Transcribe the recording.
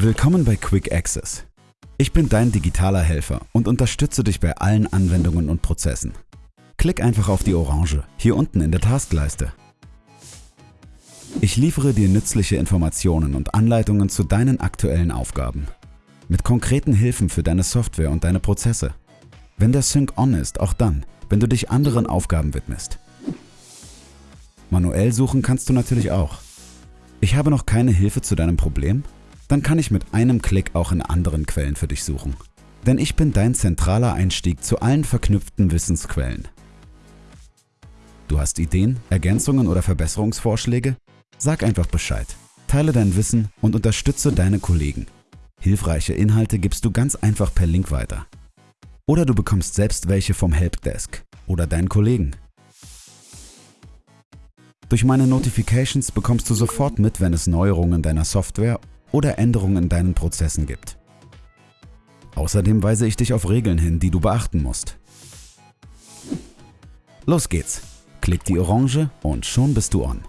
Willkommen bei Quick Access. Ich bin dein digitaler Helfer und unterstütze dich bei allen Anwendungen und Prozessen. Klick einfach auf die Orange, hier unten in der Taskleiste. Ich liefere dir nützliche Informationen und Anleitungen zu deinen aktuellen Aufgaben. Mit konkreten Hilfen für deine Software und deine Prozesse. Wenn der Sync on ist, auch dann, wenn du dich anderen Aufgaben widmest. Manuell suchen kannst du natürlich auch. Ich habe noch keine Hilfe zu deinem Problem? Dann kann ich mit einem Klick auch in anderen Quellen für dich suchen. Denn ich bin dein zentraler Einstieg zu allen verknüpften Wissensquellen. Du hast Ideen, Ergänzungen oder Verbesserungsvorschläge? Sag einfach Bescheid. Teile dein Wissen und unterstütze deine Kollegen. Hilfreiche Inhalte gibst du ganz einfach per Link weiter. Oder du bekommst selbst welche vom Helpdesk oder deinen Kollegen. Durch meine Notifications bekommst du sofort mit, wenn es Neuerungen deiner Software oder Änderungen in deinen Prozessen gibt. Außerdem weise ich dich auf Regeln hin, die du beachten musst. Los geht's! Klick die Orange und schon bist du on.